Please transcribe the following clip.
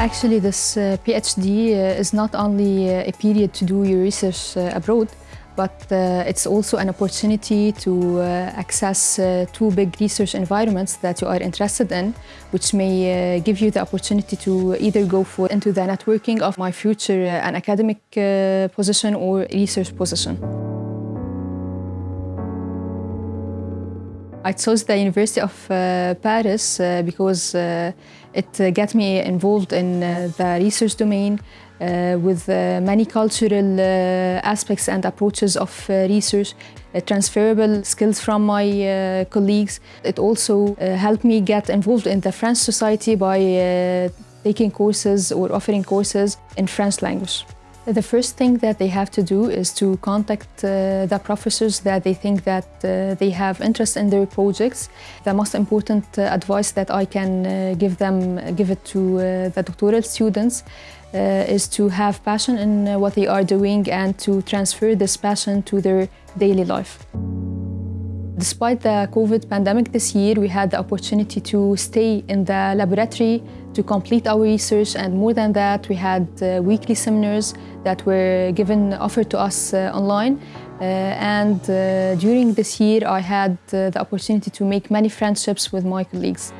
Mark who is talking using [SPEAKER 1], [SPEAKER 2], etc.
[SPEAKER 1] Actually, this uh, PhD uh, is not only uh, a period to do your research uh, abroad, but uh, it's also an opportunity to uh, access two big research environments that you are interested in, which may give you the opportunity to either go for into the networking of my future an academic position or research position. I chose the University of uh, Paris uh, because uh, it uh, got me involved in uh, the research domain uh, with many cultural aspects and approaches of research, transferable skills from my colleagues. It also helped me get involved in the French society by taking courses or offering courses in French language. The first thing that they have to do is to contact uh, the professors that they think that uh, they have interest in their projects. The most important uh, advice that I can uh, give them, give it to uh, the doctoral students, uh, is to have passion in uh, what they are doing and to transfer this passion to their daily life. Despite the COVID pandemic this year, we had the opportunity to stay in the laboratory to complete our research and more than that, we had uh, weekly seminars that were given, offered to us uh, online. Uh, and uh, during this year, I had uh, the opportunity to make many friendships with my colleagues.